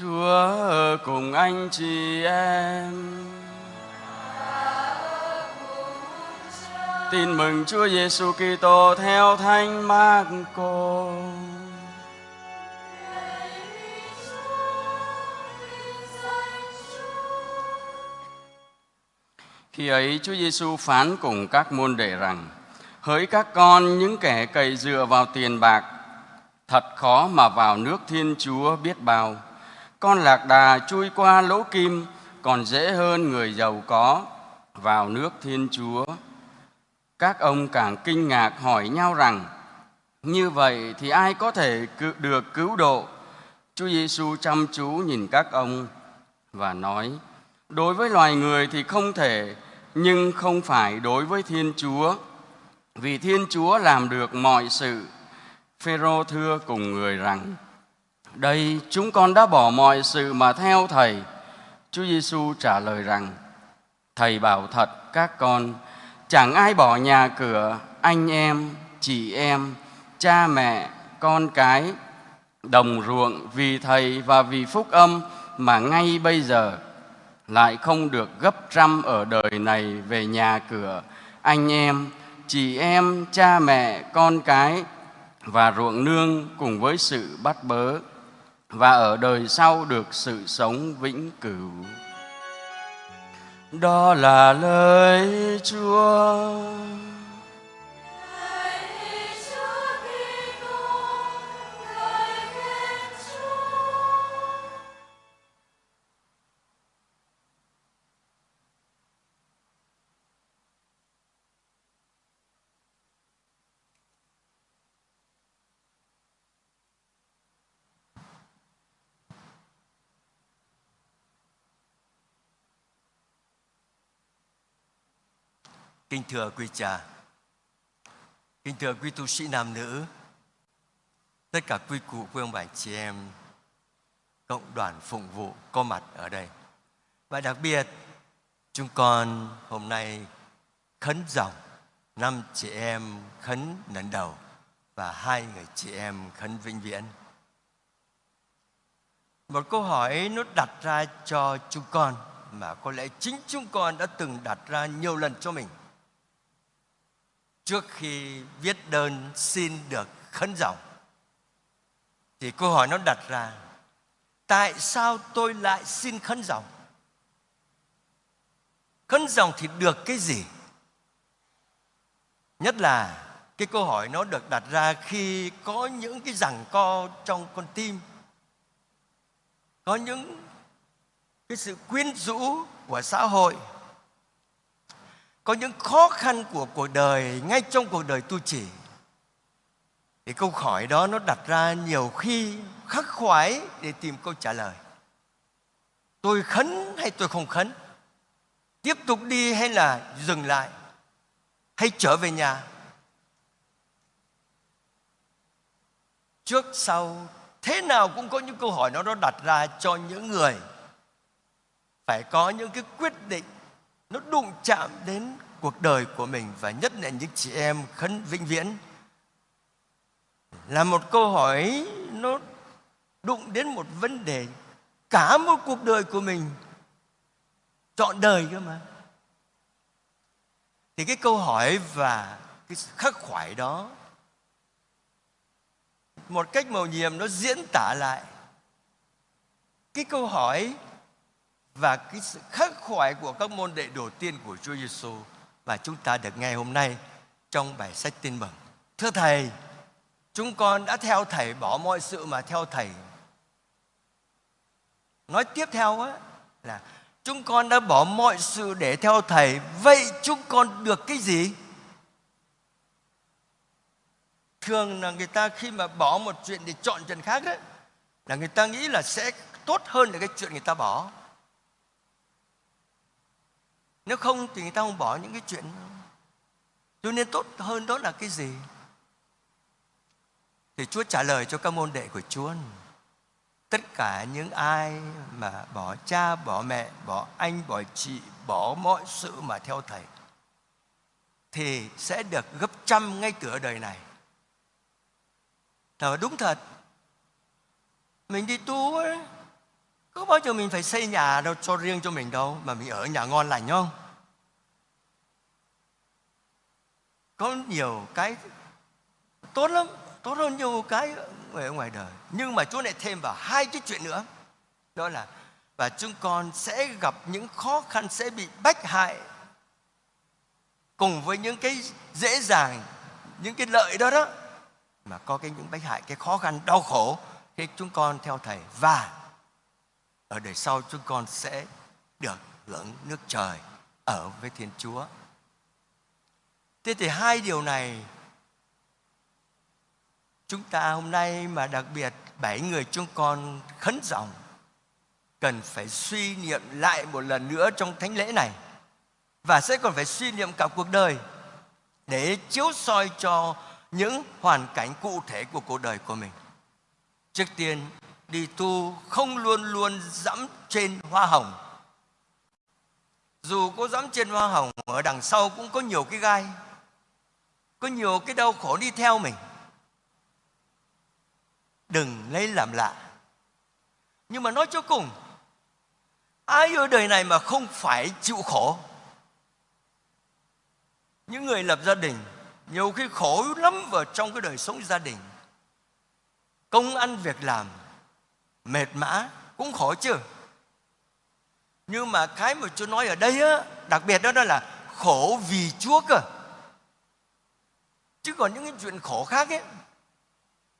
Chúa cùng anh chị em. Tin mừng Chúa Giêsu Kitô theo Thánh Marco. Khi ấy Chúa Giêsu phán cùng các môn đệ rằng: Hỡi các con những kẻ cậy dựa vào tiền bạc, thật khó mà vào nước Thiên Chúa biết bao. Con lạc đà chui qua lỗ kim còn dễ hơn người giàu có vào nước Thiên Chúa. Các ông càng kinh ngạc hỏi nhau rằng: Như vậy thì ai có thể được cứu độ? Chúa Giêsu chăm chú nhìn các ông và nói: Đối với loài người thì không thể, nhưng không phải đối với Thiên Chúa. Vì Thiên Chúa làm được mọi sự. Phêrô thưa cùng người rằng: đây chúng con đã bỏ mọi sự mà theo thầy. Chúa Giêsu trả lời rằng: Thầy bảo thật các con, chẳng ai bỏ nhà cửa, anh em, chị em, cha mẹ, con cái, đồng ruộng vì thầy và vì phúc âm mà ngay bây giờ lại không được gấp trăm ở đời này về nhà cửa, anh em, chị em, cha mẹ, con cái và ruộng nương cùng với sự bắt bớ và ở đời sau được sự sống vĩnh cửu. Đó là lời Chúa. Kính thưa quý cha, kính thưa quý tu sĩ nam nữ, tất cả quý cụ, quý ông bà chị em, cộng đoàn phụng vụ có mặt ở đây. Và đặc biệt, chúng con hôm nay khấn dòng năm chị em khấn lần đầu và hai người chị em khấn vĩnh viễn. Một câu hỏi nó đặt ra cho chúng con mà có lẽ chính chúng con đã từng đặt ra nhiều lần cho mình trước khi viết đơn xin được khấn dòng thì câu hỏi nó đặt ra, tại sao tôi lại xin khấn dòng khấn dòng thì được cái gì? Nhất là cái câu hỏi nó được đặt ra khi có những cái rằng co trong con tim, có những cái sự quyến rũ của xã hội có những khó khăn của cuộc đời, ngay trong cuộc đời tu chỉ thì câu hỏi đó nó đặt ra nhiều khi khắc khoải để tìm câu trả lời. Tôi khấn hay tôi không khấn? Tiếp tục đi hay là dừng lại? Hay trở về nhà? Trước sau, thế nào cũng có những câu hỏi nó nó đặt ra cho những người. Phải có những cái quyết định nó đụng chạm đến cuộc đời của mình và nhất là những chị em khấn vĩnh viễn. Là một câu hỏi nó đụng đến một vấn đề. Cả một cuộc đời của mình chọn đời cơ mà. Thì cái câu hỏi và cái khắc khoải đó, một cách màu nhiệm nó diễn tả lại. Cái câu hỏi và cái sự khắc khoải của các môn đệ đầu tiên của Chúa Giêsu và chúng ta được nghe hôm nay trong bài sách tin mừng. Thưa Thầy, chúng con đã theo Thầy bỏ mọi sự mà theo Thầy. Nói tiếp theo á là chúng con đã bỏ mọi sự để theo Thầy. Vậy chúng con được cái gì? Thường là người ta khi mà bỏ một chuyện để chọn chuyện khác đó là người ta nghĩ là sẽ tốt hơn là cái chuyện người ta bỏ nếu không thì người ta không bỏ những cái chuyện cho nên tốt hơn đó là cái gì? Thì Chúa trả lời cho các môn đệ của Chúa tất cả những ai mà bỏ cha bỏ mẹ bỏ anh bỏ chị bỏ mọi sự mà theo thầy thì sẽ được gấp trăm ngay từ ở đời này. Thật đúng thật mình đi tu ấy, có bao giờ mình phải xây nhà đâu, cho riêng cho mình đâu, mà mình ở nhà ngon lành không? Có nhiều cái tốt lắm, tốt hơn nhiều cái ở ngoài đời. Nhưng mà Chúa lại thêm vào hai cái chuyện nữa. Đó là, và chúng con sẽ gặp những khó khăn, sẽ bị bách hại cùng với những cái dễ dàng, những cái lợi đó đó. Mà có cái những bách hại, cái khó khăn, đau khổ khi chúng con theo thầy. Và ở đời sau chúng con sẽ được hưởng nước trời ở với Thiên Chúa. Thế thì hai điều này chúng ta hôm nay mà đặc biệt bảy người chúng con khấn dòng cần phải suy niệm lại một lần nữa trong thánh lễ này và sẽ còn phải suy niệm cả cuộc đời để chiếu soi cho những hoàn cảnh cụ thể của cuộc đời của mình. Trước tiên, đi tu không luôn luôn dẫm trên hoa hồng. Dù có dẫm trên hoa hồng, ở đằng sau cũng có nhiều cái gai, có nhiều cái đau khổ đi theo mình. Đừng lấy làm lạ. Nhưng mà nói cho cùng, ai ở đời này mà không phải chịu khổ? Những người lập gia đình nhiều khi khổ lắm vào trong cái đời sống gia đình công ăn việc làm mệt mã cũng khổ chứ. Nhưng mà cái mà Chúa nói ở đây á đặc biệt đó, đó là khổ vì chúa cơ. Chứ còn những cái chuyện khổ khác ấy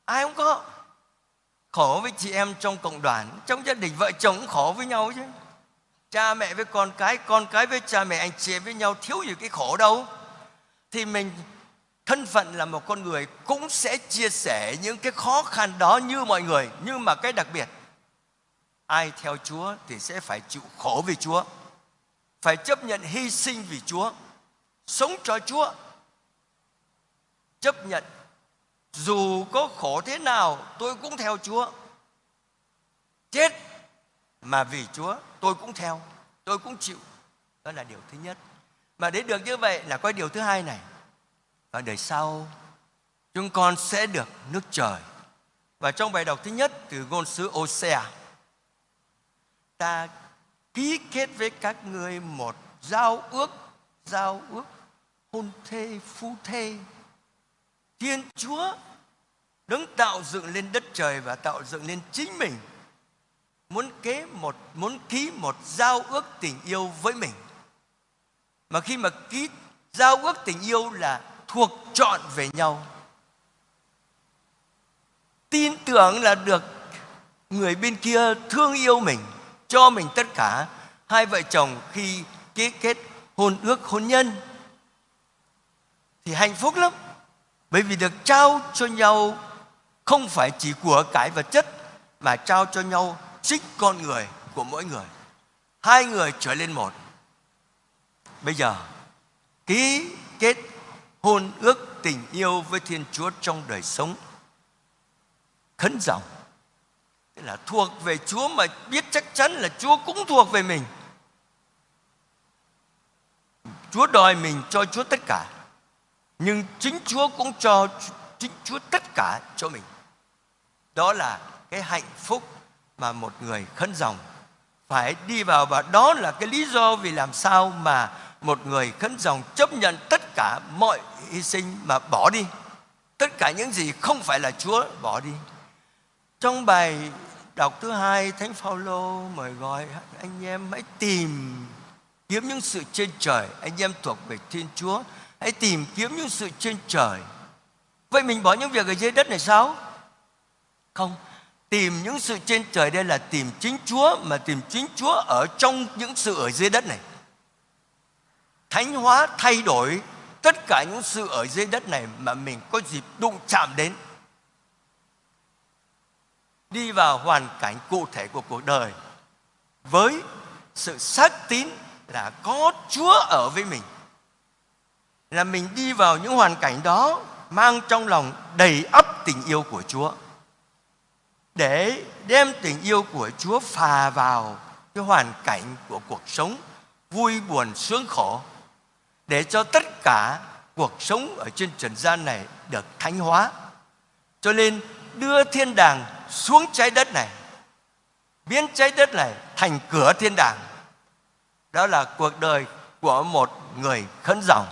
ai cũng có. Khổ với chị em trong cộng đoàn trong gia đình vợ chồng cũng khổ với nhau chứ. Cha mẹ với con cái con cái với cha mẹ anh chị em với nhau thiếu gì cái khổ đâu. Thì mình thân phận là một con người cũng sẽ chia sẻ những cái khó khăn đó như mọi người. Nhưng mà cái đặc biệt ai theo Chúa thì sẽ phải chịu khổ vì Chúa phải chấp nhận hy sinh vì Chúa sống cho Chúa. Chấp nhận dù có khổ thế nào tôi cũng theo Chúa. Chết mà vì Chúa tôi cũng theo tôi cũng chịu. Đó là điều thứ nhất. Mà để được như vậy là có điều thứ hai này. Và đời sau chúng con sẽ được nước trời. Và trong bài đọc thứ nhất từ ngôn sứ Osea, ta ký kết với các người một giao ước, giao ước hôn thê, phu thê. Thiên Chúa đứng tạo dựng lên đất trời và tạo dựng lên chính mình. Muốn kế một muốn ký một giao ước tình yêu với mình. Mà khi mà ký giao ước tình yêu là thuộc chọn về nhau. Tin tưởng là được người bên kia thương yêu mình cho mình tất cả. Hai vợ chồng khi ký kết hôn ước hôn nhân thì hạnh phúc lắm. Bởi vì được trao cho nhau không phải chỉ của cái vật chất mà trao cho nhau chính con người của mỗi người. Hai người trở lên một. Bây giờ, ký kết hôn ước tình yêu với Thiên Chúa trong đời sống khấn dòng tức là thuộc về Chúa mà biết chắc chắn là Chúa cũng thuộc về mình. Chúa đòi mình cho Chúa tất cả, nhưng chính Chúa cũng cho chính Chúa tất cả cho mình. Đó là cái hạnh phúc mà một người khấn dòng phải đi vào và đó là cái lý do vì làm sao mà một người khấn dòng chấp nhận tất cả mọi hy sinh mà bỏ đi. Tất cả những gì không phải là Chúa bỏ đi. Trong bài đọc thứ hai, Thánh Phaolô mời gọi anh em hãy tìm kiếm những sự trên trời. Anh em thuộc về Thiên Chúa, hãy tìm kiếm những sự trên trời. Vậy mình bỏ những việc ở dưới đất này sao? Không, tìm những sự trên trời đây là tìm chính Chúa, mà tìm chính Chúa ở trong những sự ở dưới đất này. Thánh hóa thay đổi tất cả những sự ở dưới đất này mà mình có dịp đụng chạm đến đi vào hoàn cảnh cụ thể của cuộc đời với sự xác tín là có Chúa ở với mình. Là mình đi vào những hoàn cảnh đó mang trong lòng đầy ấp tình yêu của Chúa. Để đem tình yêu của Chúa phà vào cái hoàn cảnh của cuộc sống vui buồn sướng khổ. Để cho tất cả cuộc sống ở trên trần gian này được thánh hóa. Cho nên đưa thiên đàng xuống trái đất này, biến trái đất này thành cửa thiên đàng. Đó là cuộc đời của một người khấn dòng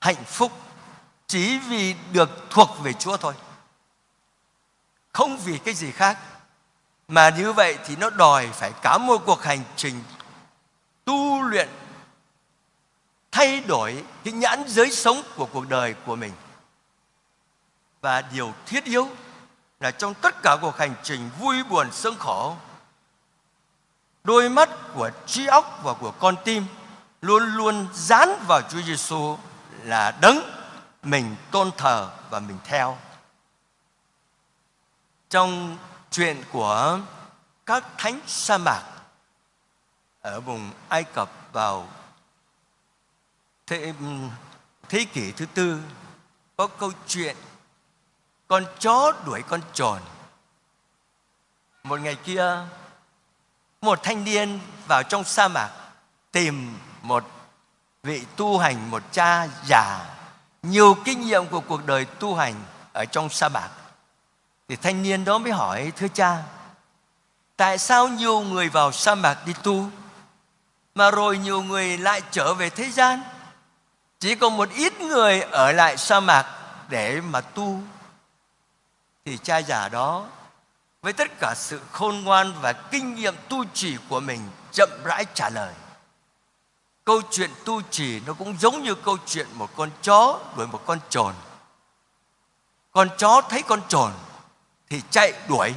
hạnh phúc chỉ vì được thuộc về Chúa thôi. Không vì cái gì khác. Mà như vậy thì nó đòi phải cả một cuộc hành trình tu luyện, thay đổi cái nhãn giới sống của cuộc đời của mình. Và điều thiết yếu là trong tất cả cuộc hành trình vui buồn sương khổ đôi mắt của trí óc và của con tim luôn luôn dán vào Chúa Giêsu là đấng mình tôn thờ và mình theo. Trong chuyện của các thánh sa mạc ở vùng Ai Cập vào thế, thế kỷ thứ tư có câu chuyện con chó đuổi con trồn. Một ngày kia, một thanh niên vào trong sa mạc tìm một vị tu hành, một cha già. Nhiều kinh nghiệm của cuộc đời tu hành ở trong sa mạc. Thì thanh niên đó mới hỏi, thưa cha, tại sao nhiều người vào sa mạc đi tu, mà rồi nhiều người lại trở về thế gian? Chỉ còn một ít người ở lại sa mạc để mà tu thì cha già đó, với tất cả sự khôn ngoan và kinh nghiệm tu trì của mình, chậm rãi trả lời. Câu chuyện tu trì nó cũng giống như câu chuyện một con chó đuổi một con trồn. Con chó thấy con trồn thì chạy đuổi.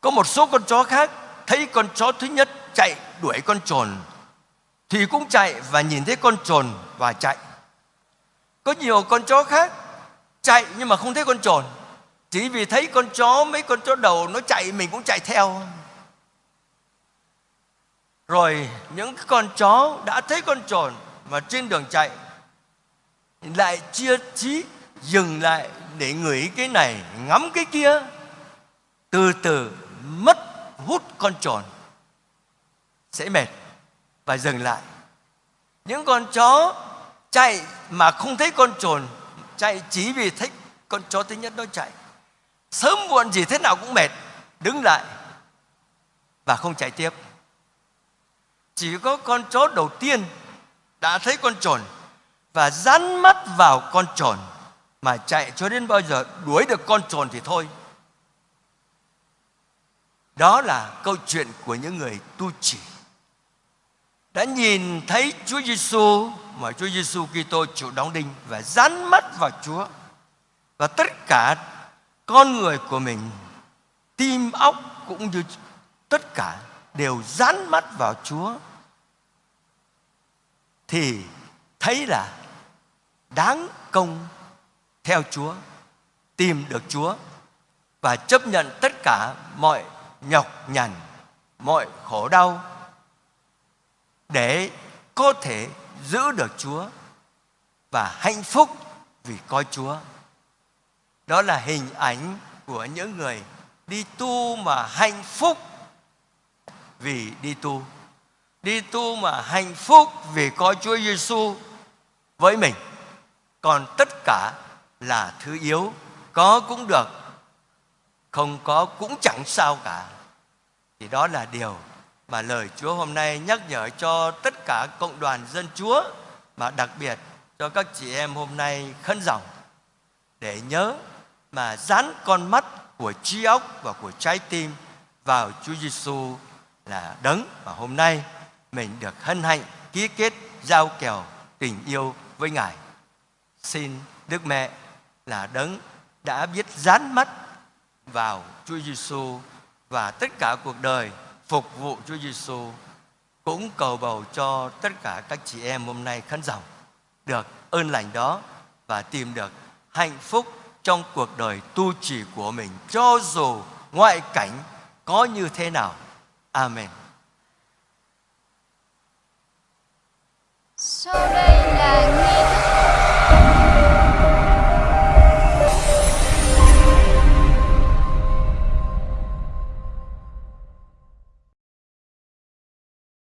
Có một số con chó khác thấy con chó thứ nhất chạy đuổi con trồn thì cũng chạy và nhìn thấy con trồn và chạy. Có nhiều con chó khác chạy nhưng mà không thấy con trồn. Chỉ vì thấy con chó, mấy con chó đầu nó chạy, mình cũng chạy theo. Rồi những con chó đã thấy con trồn mà trên đường chạy, lại chia trí dừng lại để ngửi cái này, ngắm cái kia, từ từ mất hút con trồn, sẽ mệt và dừng lại. Những con chó chạy mà không thấy con trồn chạy chỉ vì thích, con chó thứ nhất nó chạy. Sớm muộn gì thế nào cũng mệt, đứng lại và không chạy tiếp. Chỉ có con chó đầu tiên đã thấy con trồn và dán mắt vào con trồn mà chạy cho đến bao giờ đuổi được con trồn thì thôi. Đó là câu chuyện của những người tu chỉ đã nhìn thấy Chúa Giêsu mà Chúa Giêsu Kitô chịu đóng đinh và dán mắt vào Chúa. Và tất cả con người của mình tim óc cũng như tất cả đều dán mắt vào Chúa. Thì thấy là đáng công theo Chúa, tìm được Chúa và chấp nhận tất cả mọi nhọc nhằn, mọi khổ đau để có thể giữ được Chúa và hạnh phúc vì coi Chúa. Đó là hình ảnh của những người đi tu mà hạnh phúc vì đi tu. Đi tu mà hạnh phúc vì có Chúa Giêsu với mình. Còn tất cả là thứ yếu, có cũng được, không có cũng chẳng sao cả. Thì đó là điều mà lời Chúa hôm nay nhắc nhở cho tất cả cộng đoàn dân Chúa, mà đặc biệt cho các chị em hôm nay khấn dòng để nhớ mà dán con mắt của trí óc và của trái tim vào Chúa Giêsu là đấng và hôm nay mình được hân hạnh ký kết, giao kèo tình yêu với Ngài. Xin Đức Mẹ là đấng đã biết dán mắt vào Chúa Giêsu và tất cả cuộc đời phục vụ Chúa Giêsu cũng cầu bầu cho tất cả các chị em hôm nay khán dòng được ơn lành đó và tìm được hạnh phúc trong cuộc đời tu trì của mình, cho dù ngoại cảnh có như thế nào. Amen. Sau đây là